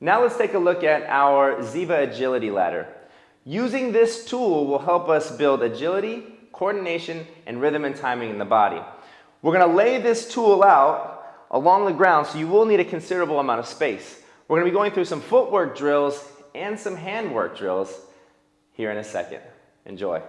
Now let's take a look at our Ziva Agility Ladder. Using this tool will help us build agility, coordination, and rhythm and timing in the body. We're going to lay this tool out along the ground, so you will need a considerable amount of space. We're going to be going through some footwork drills and some handwork drills here in a second. Enjoy.